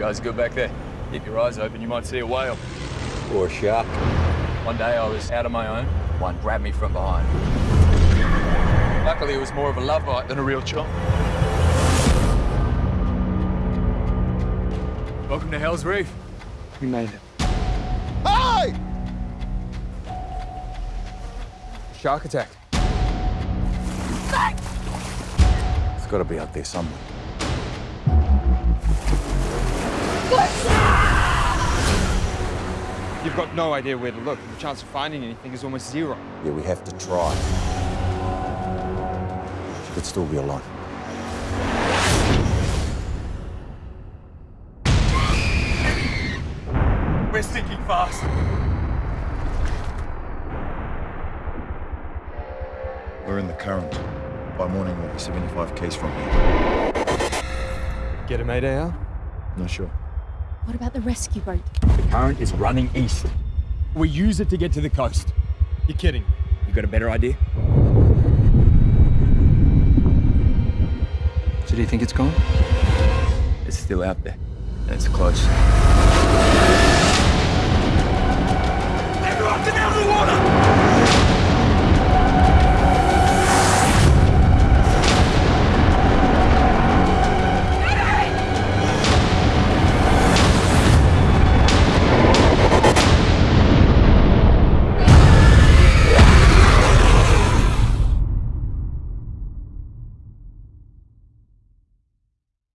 guys good back there? Keep your eyes open, you might see a whale. Or a shark. One day I was out on my own. One grabbed me from behind. Luckily, it was more of a love bite than a real chomp. Welcome to Hell's Reef. We made it. Hey! Shark attack. It's got to be out there somewhere. You've got no idea where to look. The chance of finding anything is almost zero. Yeah, we have to try. She could still be alive. We're sinking fast. We're in the current. By morning, we'll be 75 k's from here. Get a mayday out? Not sure. What about the rescue boat? The current is running east. We use it to get to the coast. You're kidding. You got a better idea? So do you think it's gone? It's still out there, and it's close.